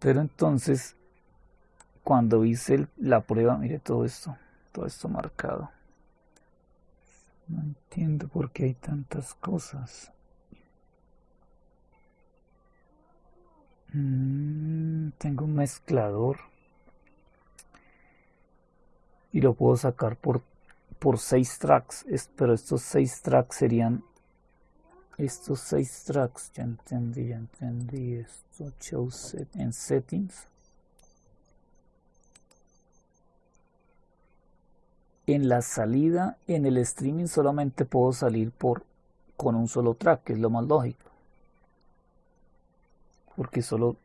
Pero entonces, cuando hice la prueba, mire todo esto, todo esto marcado. No entiendo por qué hay tantas cosas. Mm, tengo un mezclador y lo puedo sacar por por 6 tracks, pero estos 6 tracks serían estos 6 tracks, ya entendí, ya entendí esto, show set en settings. En la salida, en el streaming solamente puedo salir por con un solo track, que es lo más lógico. Porque solo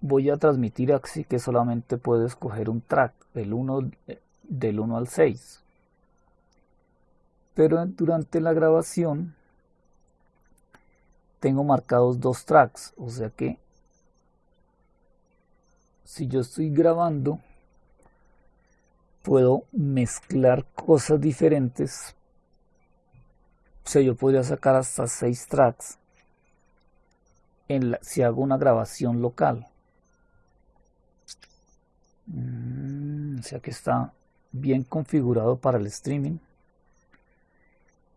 voy a transmitir así que solamente puedo escoger un track, el 1 del 1 al 6 pero durante la grabación tengo marcados dos tracks, o sea que si yo estoy grabando puedo mezclar cosas diferentes, o sea yo podría sacar hasta seis tracks en si hago una grabación local. Mm, o sea que está bien configurado para el streaming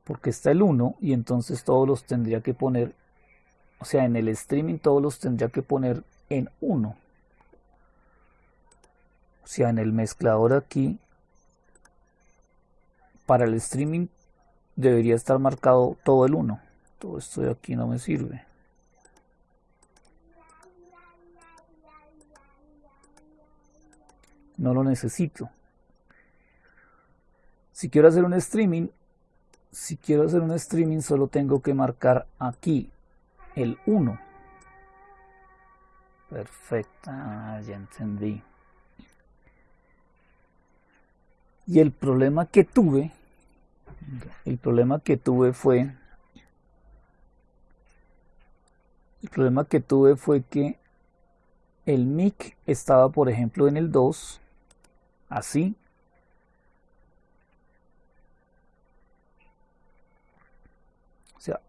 porque está el 1 y entonces todos los tendría que poner, o sea, en el streaming todos los tendría que poner en 1. O sea, en el mezclador aquí, para el streaming debería estar marcado todo el 1. Todo esto de aquí no me sirve. No lo necesito. Si quiero hacer un streaming, si quiero hacer un streaming solo tengo que marcar aquí el 1 perfecto ah, ya entendí. Y el problema que tuve el problema que tuve fue el problema que tuve fue que el mic estaba por ejemplo en el 2 así O sea,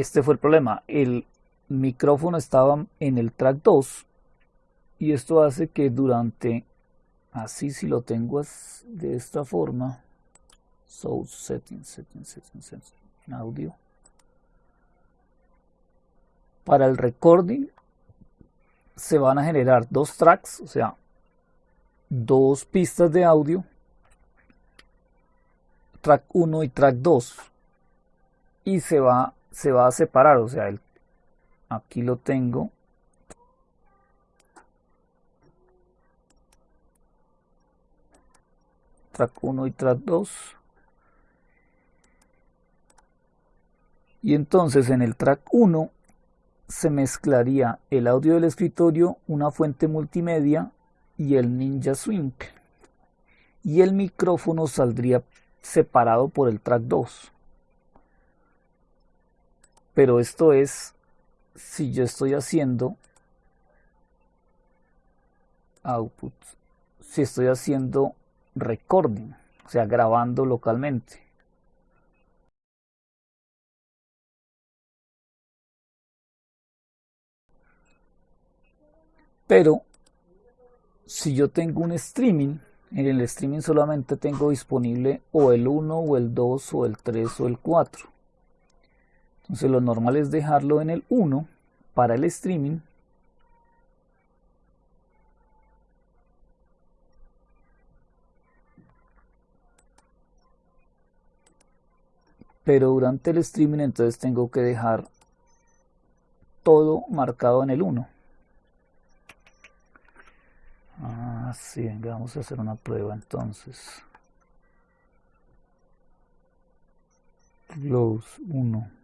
este fue el problema. El micrófono estaba en el track 2 y esto hace que durante, así si lo tengo de esta forma, source settings, settings, settings, settings, audio. Para el recording se van a generar dos tracks, o sea, dos pistas de audio, track 1 y track 2 y se va, se va a separar, o sea, el, aquí lo tengo. Track 1 y track 2. Y entonces en el track 1 se mezclaría el audio del escritorio, una fuente multimedia y el Ninja Swing. Y el micrófono saldría separado por el track 2 pero esto es si yo estoy haciendo output, si estoy haciendo recording, o sea, grabando localmente. Pero si yo tengo un streaming, en el streaming solamente tengo disponible o el 1 o el 2 o el 3 o el 4. Entonces lo normal es dejarlo en el 1 para el streaming. Pero durante el streaming entonces tengo que dejar todo marcado en el 1. Ah, sí, vamos a hacer una prueba entonces. Close 1.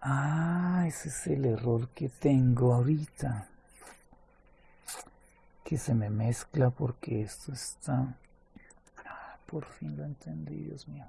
Ah, ese es el error que tengo ahorita. Que se me mezcla porque esto está... Ah, por fin lo entendí, Dios mío.